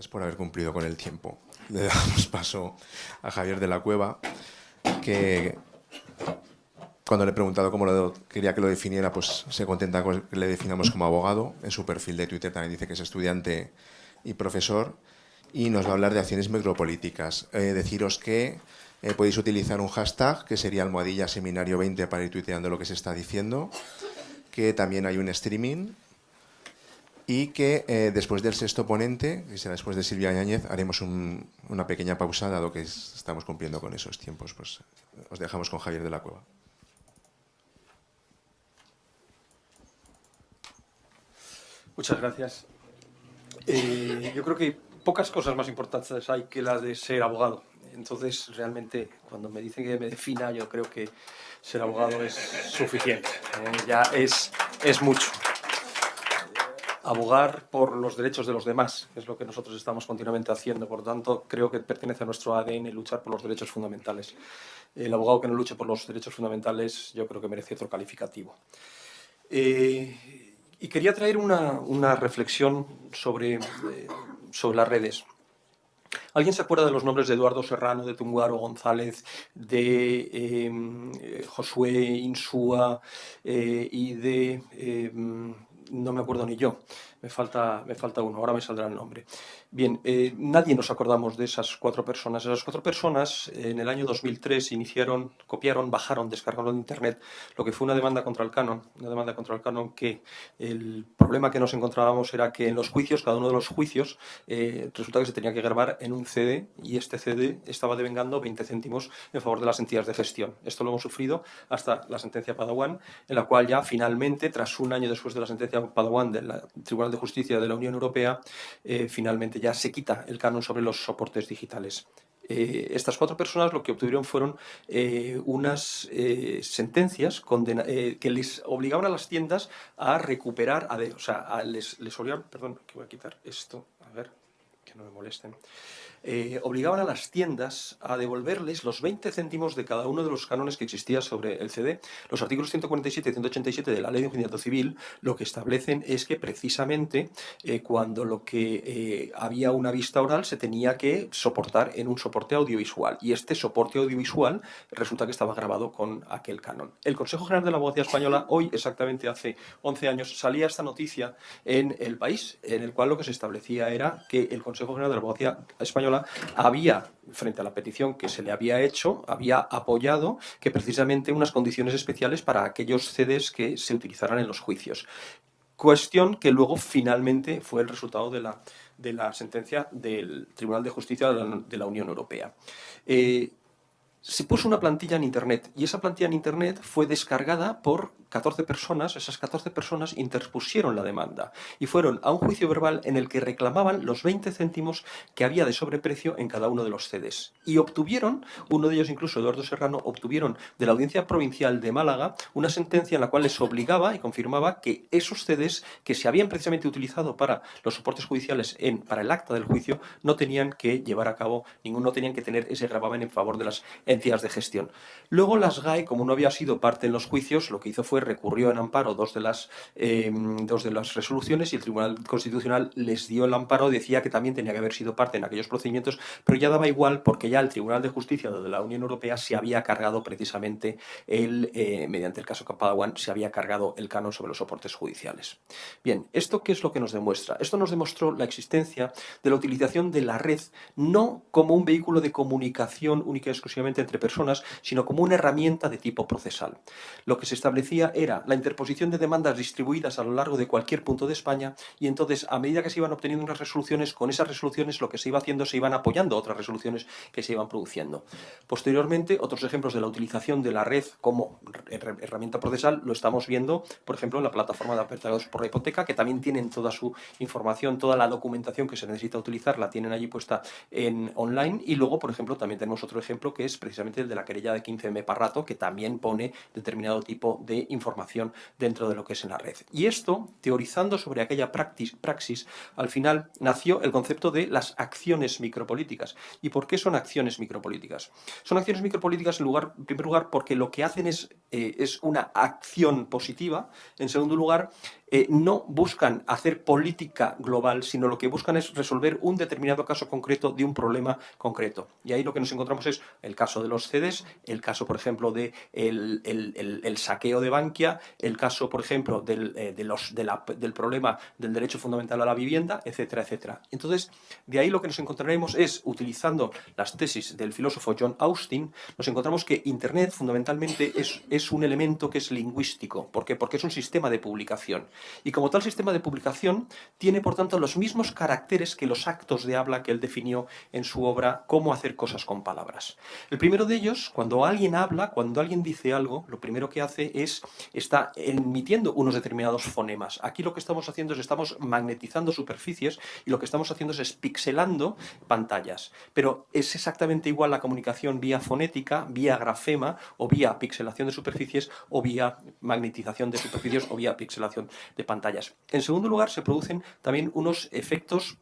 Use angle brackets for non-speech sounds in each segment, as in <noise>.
gracias por haber cumplido con el tiempo. Le damos paso a Javier de la Cueva, que cuando le he preguntado cómo lo quería que lo definiera, pues se contenta con que le definamos como abogado. En su perfil de Twitter también dice que es estudiante y profesor. Y nos va a hablar de acciones micropolíticas. Eh, deciros que eh, podéis utilizar un hashtag, que sería almohadilla seminario 20 para ir tuiteando lo que se está diciendo. Que también hay un streaming y que eh, después del sexto ponente, que será después de Silvia Ñañez, haremos una pequeña pausa, dado que estamos cumpliendo con esos tiempos. Pues os dejamos con Javier de la Cueva. Muchas gracias. Eh, yo creo que pocas cosas más importantes hay que las de ser abogado. Entonces, realmente, cuando me dicen que me defina, yo creo que ser abogado es suficiente. Eh, ya es, es mucho. Abogar por los derechos de los demás es lo que nosotros estamos continuamente haciendo. Por tanto, creo que pertenece a nuestro ADN luchar por los derechos fundamentales. El abogado que no luche por los derechos fundamentales, yo creo que merece otro calificativo. Eh, y quería traer una, reflexión sobre, eh, sobre las redes. ¿Alguien se acuerda de los nombres de Eduardo Serrano, de Tunguaro González, de em, Josué Insúa eh, y de... no me acuerdo ni yo, me falta, me falta uno, ahora me saldrá el nombre. Bien, eh, nadie nos acordamos de esas cuatro personas. Esas cuatro personas en el año 2003 iniciaron, copiaron, bajaron, descargaron de Internet lo que fue una demanda contra el canon, una demanda contra el canon que el problema que nos encontrábamos era que en los juicios, cada uno de los juicios, eh, resulta que se tenía que grabar en un CD y este CD estaba devengando 20 céntimos en favor de las entidades de gestión. Esto lo hemos sufrido hasta la sentencia Padawan, en la cual ya finalmente, tras un año después de la sentencia Padawan del Tribunal de Justicia de la Unión Europea, eh, finalmente ya se quita el canon sobre los soportes digitales. Eh, estas cuatro personas lo que obtuvieron fueron eh, unas eh, sentencias que les obligaban a las tiendas a recuperar, a o sea, les, les perdón, que voy a quitar esto, a ver, que no me molesten, eh, obligaban a las tiendas a devolverles los 20 céntimos de cada uno de los cánones que existía sobre el CD. Los artículos 147 y 187 de la Ley de Enjuiciamiento Civil lo que establecen es que precisamente eh, cuando lo que eh, había una vista oral se tenía que soportar en un soporte audiovisual y este soporte audiovisual resulta que estaba grabado con aquel canon. El Consejo General de la Abogacía Española hoy, exactamente hace 11 años, salía esta noticia en El País, en el cual lo que se establecía era que el Consejo General de la Abogacía Española había, frente a la petición que se le había hecho, había apoyado que precisamente unas condiciones especiales para aquellos CDs que se utilizaran en los juicios. Cuestión que luego finalmente fue el resultado de la, de la sentencia del Tribunal de Justicia de la, Unión Europea. Eh, se puso una plantilla en Internet y esa plantilla en Internet fue descargada por 14 personas, esas 14 personas interpusieron la demanda y fueron a un juicio verbal en el que reclamaban los 20 céntimos que había de sobreprecio en cada uno de los CDs. Y obtuvieron, uno de ellos incluso Eduardo Serrano, obtuvieron de la Audiencia Provincial de Málaga una sentencia en la cual les obligaba y confirmaba que esos CDs que se habían precisamente utilizado para los soportes judiciales en, para el acta del juicio no tenían que llevar a cabo, ninguno no tenían que tener ese gravamen en favor de las entidades de gestión. Luego las GAE, como no había sido parte en los juicios, lo que hizo fue recurrió en amparo dos de, las, em, dos de las resoluciones y el Tribunal Constitucional les dio el amparo, decía que también tenía que haber sido parte en aquellos procedimientos, pero ya daba igual porque ya el Tribunal de Justicia de la Unión Europea se había cargado precisamente, el, eh, mediante el caso Capadawan, se había cargado el canon sobre los soportes judiciales. Bien, ¿esto qué es lo que nos demuestra? Esto nos demostró la existencia de la utilización de la red no como un vehículo de comunicación única y exclusivamente entre personas, sino como una herramienta de tipo procesal. Lo que se establecía era la interposición de demandas distribuidas a lo largo de cualquier punto de España y entonces a medida que se iban obteniendo unas resoluciones, con esas resoluciones lo que se iba haciendo se iban apoyando otras resoluciones que se iban produciendo. Posteriormente, otros ejemplos de la utilización de la red como herramienta procesal lo estamos viendo, por ejemplo, en la plataforma de apertados por la hipoteca, que también tienen toda su información, toda la documentación que se necesita utilizar, la tienen allí puesta en online y luego, por ejemplo, también tenemos otro ejemplo que es precisamente el de la querella de 15M Parrato, que también pone determinado tipo de información dentro de lo que es en la red. Y esto, teorizando sobre aquella praxis, al final nació el concepto de las acciones micropolíticas. ¿Y por qué son acciones micropolíticas? Son acciones micropolíticas en, lugar, en primer lugar porque lo que hacen es, eh, es una acción positiva, en segundo lugar eh, no buscan hacer política global, sino lo que buscan es resolver un determinado caso concreto de un problema concreto. Y ahí lo que nos encontramos es el caso de los CEDES, el caso, por ejemplo, de el, saqueo de Bankia, el caso, por ejemplo, del, eh, de los, del problema del derecho fundamental a la vivienda, etcétera, etcétera. Entonces, de ahí lo que nos encontraremos es, utilizando las tesis del filósofo John Austin, nos encontramos que Internet fundamentalmente es, es un elemento que es lingüístico. ¿Por qué? Porque es un sistema de publicación. Y como tal sistema de publicación, tiene por tanto los mismos caracteres que los actos de habla que él definió en su obra Cómo hacer cosas con palabras. El primero de ellos, cuando alguien habla, cuando alguien dice algo, lo primero que hace es, está emitiendo unos determinados fonemas. Aquí lo que estamos haciendo es, estamos magnetizando superficies y lo que estamos haciendo es pixelando pantallas. Pero es exactamente igual la comunicación vía fonética, vía grafema o vía pixelación de superficies o vía magnetización de superficies o vía pixelación de pantallas. En segundo lugar, se producen también unos efectos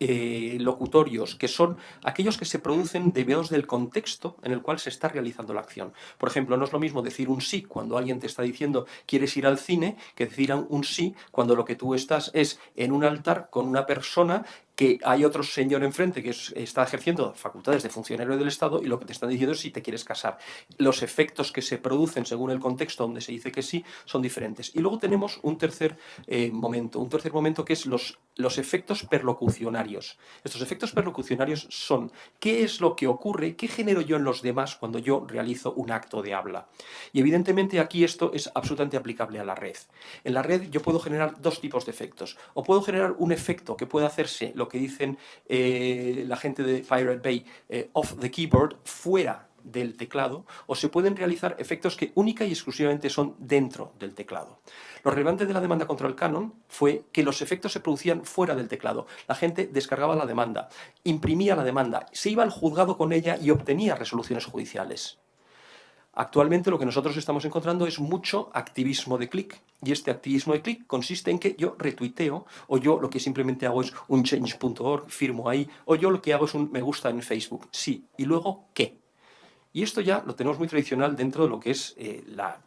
eh, locutorios, que son aquellos que se producen debidos del contexto en el cual se está realizando la acción. Por ejemplo, no es lo mismo decir un sí cuando alguien te está diciendo quieres ir al cine, que decir un sí cuando lo que tú estás es en un altar con una persona que hay otro señor enfrente que está ejerciendo facultades de funcionario del Estado y lo que te están diciendo es si te quieres casar. Los efectos que se producen según el contexto donde se dice que sí son diferentes. Y luego tenemos un tercer eh, momento, un tercer momento que es los, los efectos perlocucionarios. Estos efectos perlocucionarios son qué es lo que ocurre, qué genero yo en los demás cuando yo realizo un acto de habla. Y evidentemente aquí esto es absolutamente aplicable a la red. En la red yo puedo generar dos tipos de efectos. O puedo generar un efecto que puede hacerse lo que dicen eh, la gente de Pirate Bay, eh, off the keyboard, fuera del teclado, o se pueden realizar efectos que única y exclusivamente son dentro del teclado. Lo relevante de la demanda contra el Canon fue que los efectos se producían fuera del teclado. La gente descargaba la demanda, imprimía la demanda, se iba al juzgado con ella y obtenía resoluciones judiciales. Actualmente lo que nosotros estamos encontrando es mucho activismo de clic. Y este activismo de clic consiste en que yo retuiteo, o yo lo que simplemente hago es un change.org, firmo ahí, o yo lo que hago es un me gusta en Facebook. Sí. ¿Y luego qué? Y esto ya lo tenemos muy tradicional dentro de lo que es eh,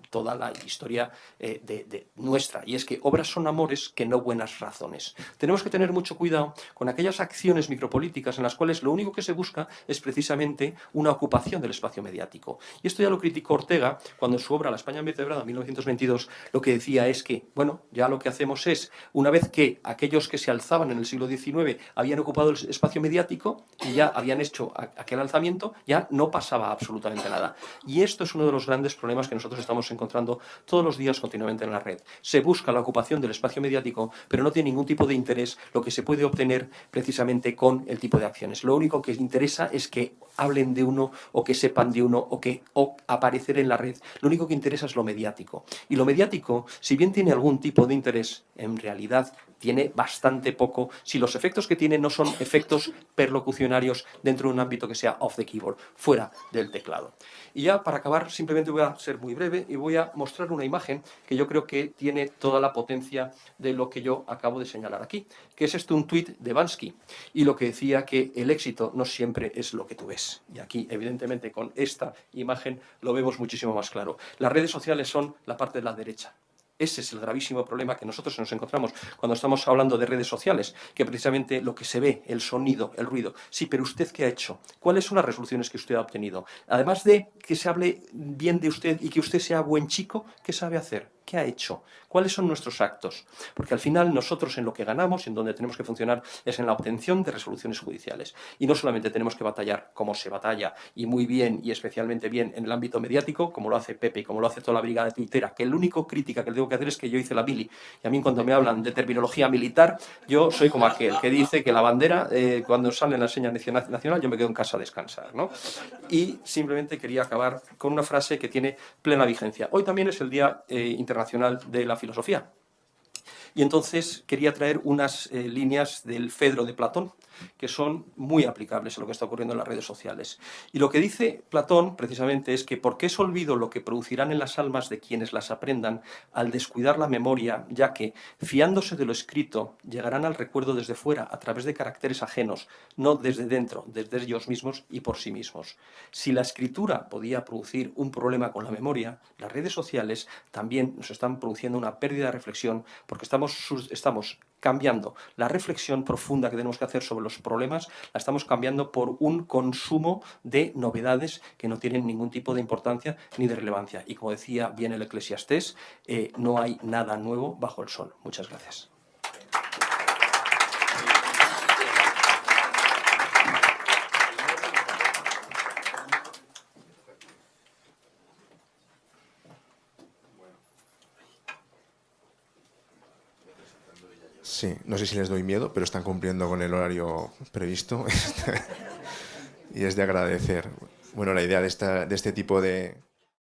toda la historia eh, de, nuestra, y es que obras son amores que no buenas razones. Tenemos que tener mucho cuidado con aquellas acciones micropolíticas en las cuales lo único que se busca es precisamente una ocupación del espacio mediático. Y esto ya lo criticó Ortega cuando en su obra La España vertebrada, en 1922, lo que decía es que, bueno, ya lo que hacemos es, una vez que aquellos que se alzaban en el siglo XIX habían ocupado el espacio mediático y ya habían hecho aquel alzamiento, ya no pasaba absolutamente nada. Y esto es uno de los grandes problemas que nosotros estamos encontrando todos los días continuamente en la red. Se busca la ocupación del espacio mediático, pero no tiene ningún tipo de interés lo que se puede obtener precisamente con el tipo de acciones. Lo único que interesa es que hablen de uno o que sepan de uno o que o aparecer en la red. Lo único que interesa es lo mediático. Y lo mediático, si bien tiene algún tipo de interés, en realidad tiene bastante poco si los efectos que tiene no son efectos perlocucionarios dentro de un ámbito que sea off the keyboard, fuera del teclado. Y ya para acabar, simplemente voy a ser muy breve y voy a mostrar una imagen que yo creo que tiene toda la potencia de lo que yo acabo de señalar aquí, que es esto un tuit de Bansky, y lo que decía que el éxito no siempre es lo que tú ves. Y aquí, evidentemente, con esta imagen lo vemos muchísimo más claro. Las redes sociales son la parte de la derecha, ese es el gravísimo problema que nosotros nos encontramos cuando estamos hablando de redes sociales, que precisamente lo que se ve, el sonido, el ruido. Sí, pero ¿usted qué ha hecho? ¿Cuáles son las resoluciones que usted ha obtenido? Además de que se hable bien de usted y que usted sea buen chico, ¿qué sabe hacer? ¿Qué ha hecho? ¿Cuáles son nuestros actos? Porque al final nosotros en lo que ganamos, en donde tenemos que funcionar, es en la obtención de resoluciones judiciales. Y no solamente tenemos que batallar como se batalla, y muy bien, y especialmente bien en el ámbito mediático, como lo hace Pepe y como lo hace toda la brigada de Twittera, que el único crítica que le tengo que hacer es que yo hice la mili. Y a mí cuando me hablan de terminología militar, yo soy como aquel que dice que la bandera, eh, cuando sale en la señal nacional, yo me quedo en casa a descansar. ¿no? Y simplemente quería acabar con una frase que tiene plena vigencia. Hoy también es el Día eh, Internacional de la Filosofía. Y entonces quería traer unas eh, líneas del Fedro de Platón, que son muy aplicables a lo que está ocurriendo en las redes sociales. Y lo que dice Platón, precisamente, es que porque es olvido lo que producirán en las almas de quienes las aprendan al descuidar la memoria, ya que, fiándose de lo escrito, llegarán al recuerdo desde fuera, a través de caracteres ajenos, no desde dentro, desde ellos mismos y por sí mismos. Si la escritura podía producir un problema con la memoria, las redes sociales también nos están produciendo una pérdida de reflexión porque estamos, estamos cambiando la reflexión profunda que tenemos que hacer sobre los problemas, la estamos cambiando por un consumo de novedades que no tienen ningún tipo de importancia ni de relevancia. Y como decía bien el Eclesiastés, eh, no hay nada nuevo bajo el sol. Muchas gracias. Sí, no sé si les doy miedo, pero están cumpliendo con el horario previsto <laughs> y es de agradecer. Bueno, la idea de, esta, de este tipo de,